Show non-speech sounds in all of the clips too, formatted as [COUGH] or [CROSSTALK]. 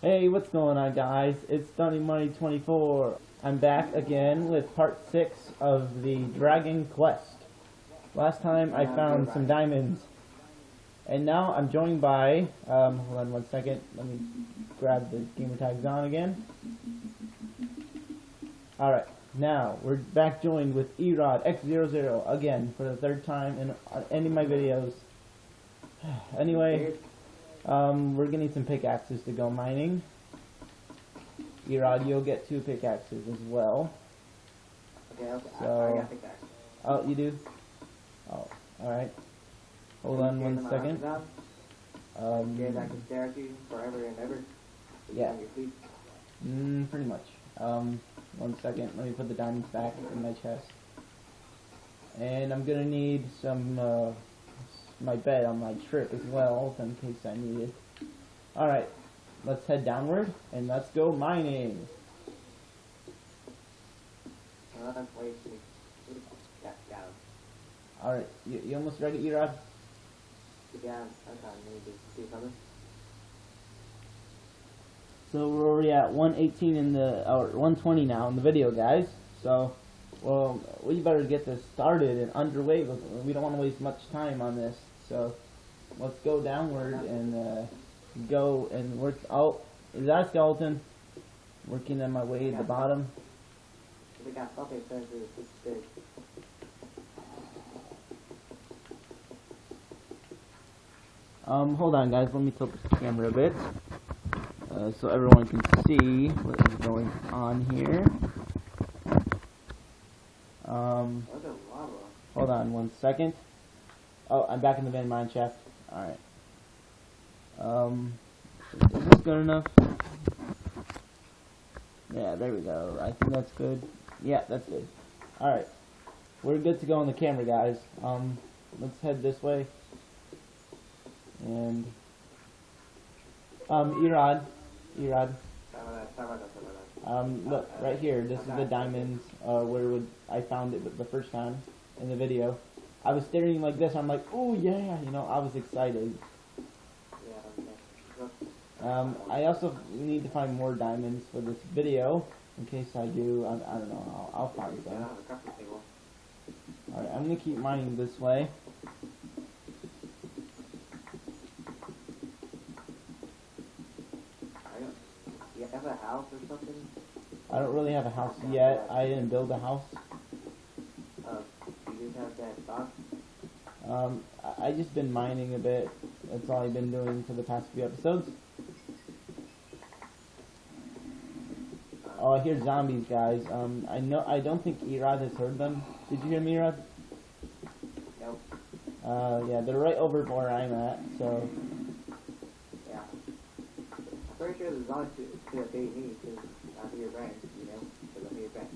Hey, what's going on, guys? It's Stunning Money 24. I'm back again with part 6 of the Dragon Quest. Last time I found some diamonds. And now I'm joined by, um, hold on one second, let me grab the gamer tags on again. Alright, now we're back joined with Erod X00 again for the third time in any of my videos. [SIGHS] anyway, um, we're getting some pickaxes to go mining. Erod, you'll get two pickaxes as well. Okay, okay. I, I got pickaxe. Oh, you do? Oh, alright. Hold on one second. Um, Yeah, I can stare at you forever and ever. Yeah. Mm, pretty much. Um, one second. Let me put the diamonds back in my chest. And I'm gonna need some, uh, my bed on my trip as well, in case I need it. Alright, let's head downward, and let's go mining. Alright, you, you almost ready, Erod? Yeah, I'm maybe see something. So we're already at 118 in the, or 120 now in the video, guys. So, well, we better get this started and underway. We don't want to waste much time on this. So, let's go downward and uh, go and work. Oh, is that a skeleton? Working on my way at the bottom. We got okay, so it's it's big. Um, hold on, guys. Let me tilt the camera a bit. Uh, so everyone can see what is going on here. Um, What's a lava? Hold on one second. Oh, I'm back in the main mine shaft. Alright. Um, is this good enough? Yeah, there we go. I think that's good. Yeah, that's good. Alright. We're good to go on the camera, guys. Um, let's head this way. And, um, Erod. Erod. Um, look, right here, this is the diamonds, uh, where would, I found it the first time in the video. I was staring like this, I'm like, oh yeah, you know, I was excited. Yeah, Um, I also need to find more diamonds for this video, in case I do, I, I don't know, I'll, I'll find you some. got a crafting table. Alright, I'm gonna keep mining this way. Don't. You have a house or something? I don't really have a house yet, I didn't build a house. Have that box? Um, I, I just been mining a bit, that's all I've been doing for the past few episodes. Oh, I hear zombies, guys. Um, I know. I don't think Erod has heard them. Did you hear me, Erod? Nope. Uh, yeah, they're right over where I'm at. So, Yeah. I'm pretty sure the zombies should, should me because I'm your friend, you know? Because I'm your friend.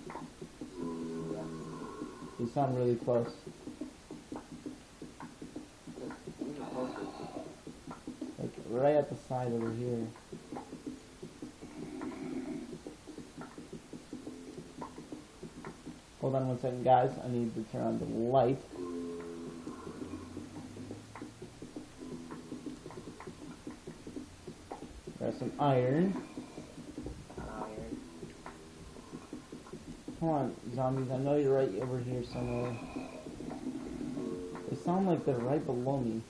Yeah. You sound really close. Like right at the side over here. Hold on one second, guys. I need to turn on the light. There's some. Iron. Come on, zombies. I know you're right over here somewhere. They sound like they're right below me.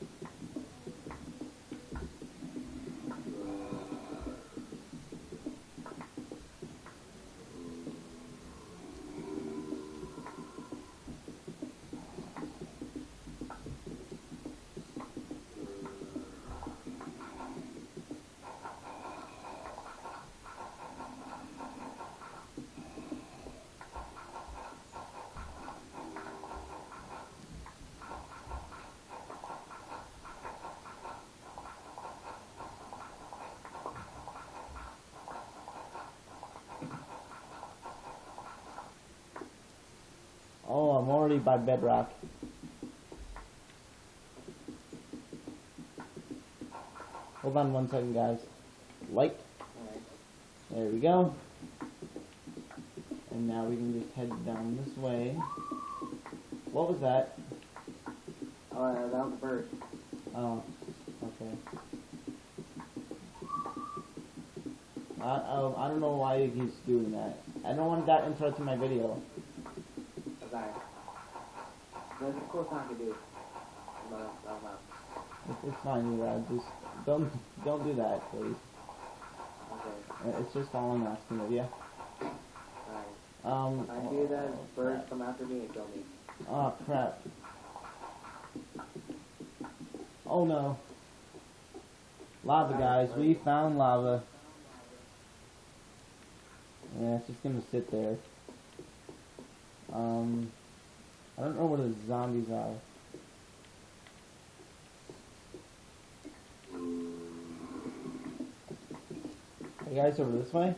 Oh, I'm already by bedrock. Hold on one second, guys. Light. There we go. And now we can just head down this way. What was that? Oh, uh, that was a bird. Oh, okay. I, I, I don't know why he's doing that. I don't want that interrupting my video. Okay. A cool song to do. I'm not, I'm not. It's, it's fine, Erod. Just don't don't do that, please. Okay. It's just all I'm asking of you. Alright. Um. I do that, birds come after me and kill me. Oh crap. Oh no. Lava guys, we found lava. Yeah, it's just gonna sit there. Um I don't know where the zombies are. Are you guys over this way?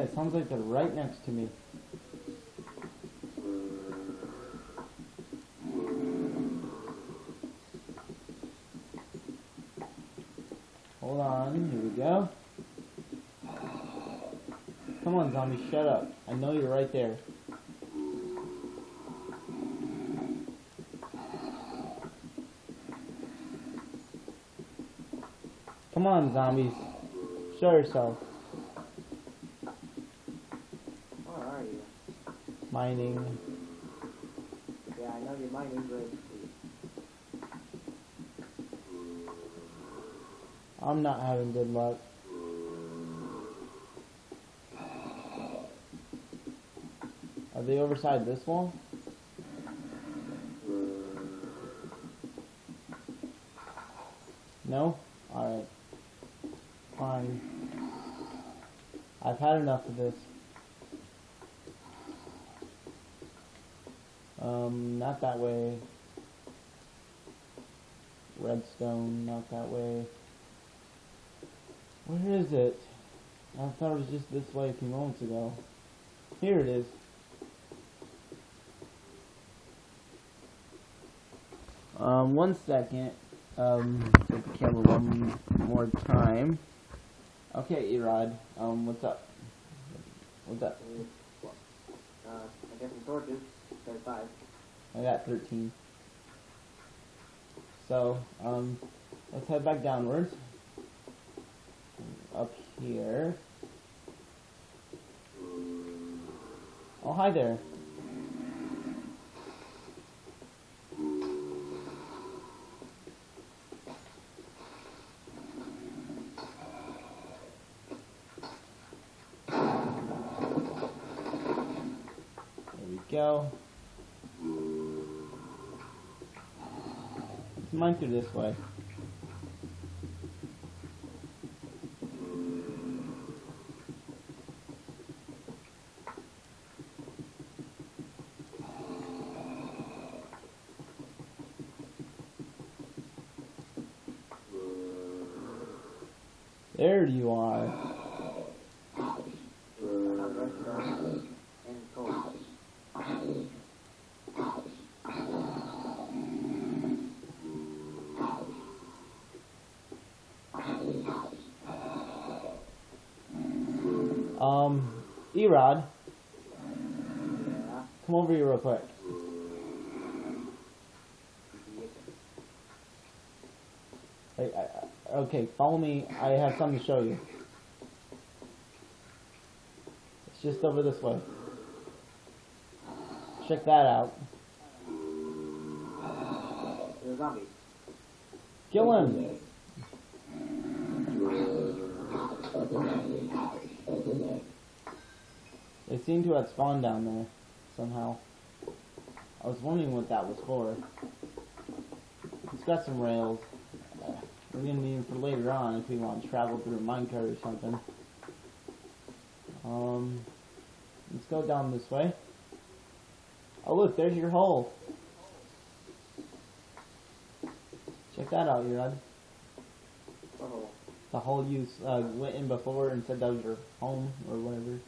Man, it sounds like they're right next to me. Hold on, here we go. Come on, zombie, shut up. I know you're right there. Come on, zombies. Show yourself. Where are you? Mining. Yeah, I know you're mining, but I'm not having good luck. Are they overside this wall? No? Alright. Fine. I've had enough of this. Not that way. Redstone, not that way. Where is it? I thought it was just this way a few moments ago. Here it is. Um, one second. Um, take the camera one more time. Okay, Erod. Um, what's up? What's up? uh, I guess some torches. There's. I got 13. So, um, let's head back downwards. Up here. Oh, hi there. There Through this way. There you are. Um, Erod, come over here real quick. I, I, okay, follow me. I have something to show you. It's just over this way. Check that out. There's a Kill him. They seem to have spawned down there somehow. I was wondering what that was for. It's got some rails. We're gonna need them for later on if we want to travel through a minecart or something. Um, let's go down this way. Oh look, there's your hole. Check that out, Erod. Oh, The hole you uh, went in before and said that was your home or whatever.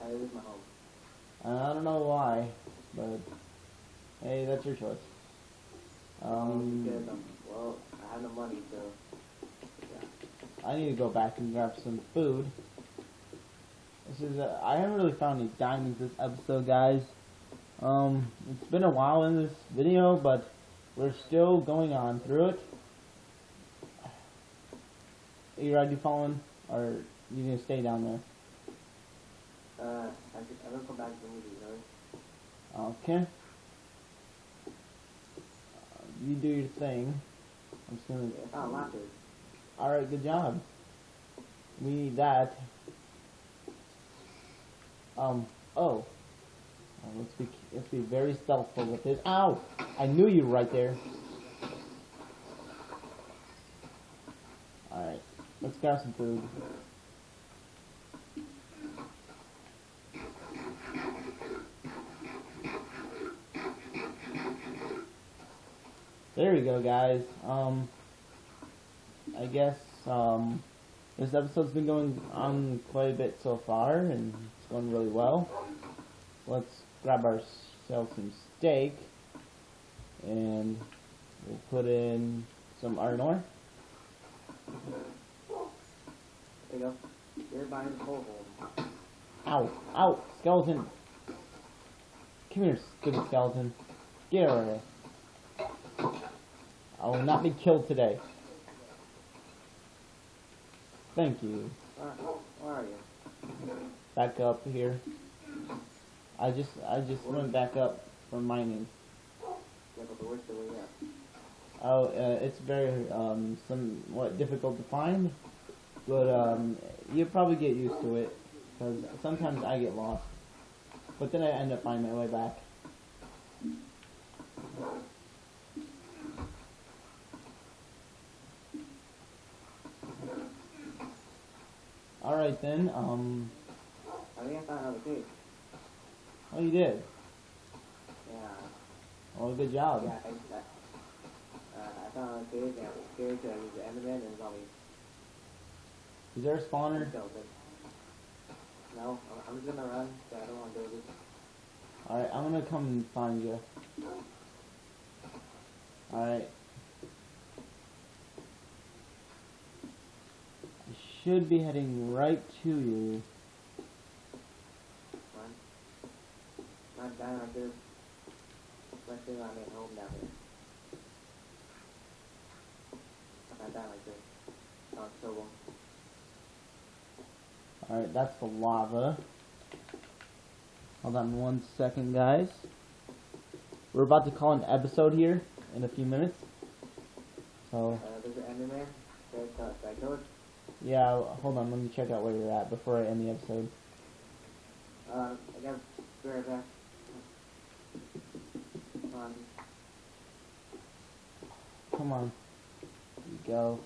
that is my home. I don't know why, but hey, that's your choice. Um, because, um, well, I have no money, so yeah. I need to go back and grab some food. This is uh, I haven't really found any diamonds this episode, guys. Um, it's been a while in this video, but we're still going on through it. Erod, you following, or you gonna stay down there? Uh, I could, I will come back to the movie, you? Okay. Uh, you do your thing. I'm just gonna. Yeah, I found lapis. All right, good job. We need that. Um. Oh. Uh, let's be let's be very stealthful with this. Ow! I knew you were right there. All right. Let's grab some food. There we go, guys. Um. I guess um, this episode's been going on quite a bit so far, and it's going really well. Let's grab ourselves some steak, and we'll put in some iron ore. There you go. You're behind the pole hole. Ow! Ow! Skeleton! Come here, stupid skeleton. Get over here. I will not be killed today. Thank you. Where, where are you? Back up here. I just I just went back up from mining. Yeah, but the the way up. Oh, uh, it's very um, somewhat difficult to find, but um, you probably get used to it because sometimes I get lost, but then I end up finding my way back. All right then. Um, I think I found another cave. oh, you did. Yeah. Well, good job. Yeah, I, I, uh, I found another cave and I was scared because I was the Enderman and zombie Is there a spawner? No, I'm, I'm just gonna run, so I don't want to do this. All right, I'm gonna come and find you. All right. I should be heading right to you. Run. Not down like this. Especially when I'm at home down here. Like this. Sounds trouble. All right, that's the lava. Hold on one second, guys. We're about to call an episode here in a few minutes. So Uh, there's an Enderman. There's that goes. yeah, hold on. Let me check out where you're at before I end the episode. Uh, I got be right back. Um, Come on. There you go.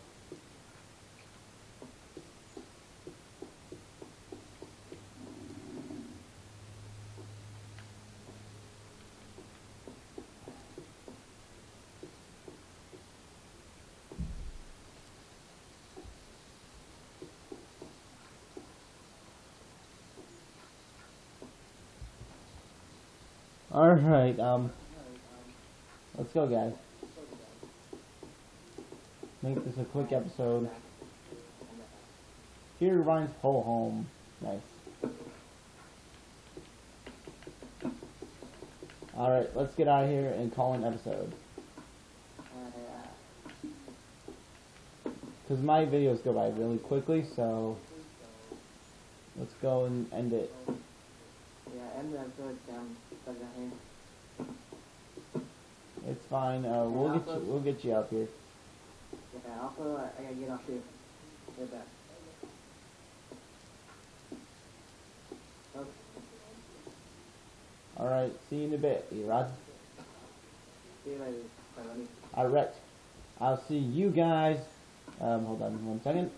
Alright, um, let's go guys. Make this a quick episode. Here Ryan's whole home. Nice. Alright, let's get out of here and call an episode. Because my videos go by really quickly, so let's go and end it. yeah, end the episode. Um, down here. It's fine. Uh, we'll get you. We'll get you up here. Yeah, also, I, I gotta get off too. Get back. Okay. All right. See you in a bit, Erod. See you later. Buddy. All right. I'll see you guys. Um, hold on one second.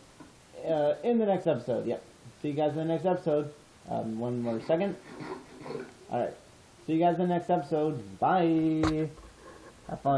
Uh, in the next episode. Yep. See you guys in the next episode. Um, one more second. All right. See you guys in the next episode. Bye. Have fun.